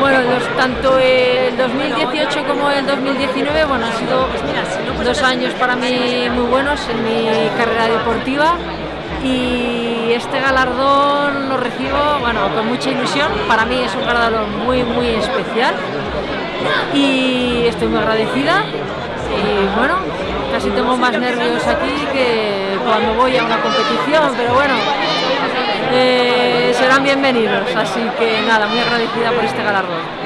Bueno, tanto el 2018 como el 2019, bueno, han sido dos años para mí muy buenos en mi carrera deportiva. Y este galardón lo recibo, bueno, con mucha ilusión. Para mí es un galardón muy, muy especial. Y estoy muy agradecida. Y bueno, casi tengo más nervios aquí que cuando voy a una competición, pero bueno, bienvenidos, así que nada, muy agradecida por este galardón.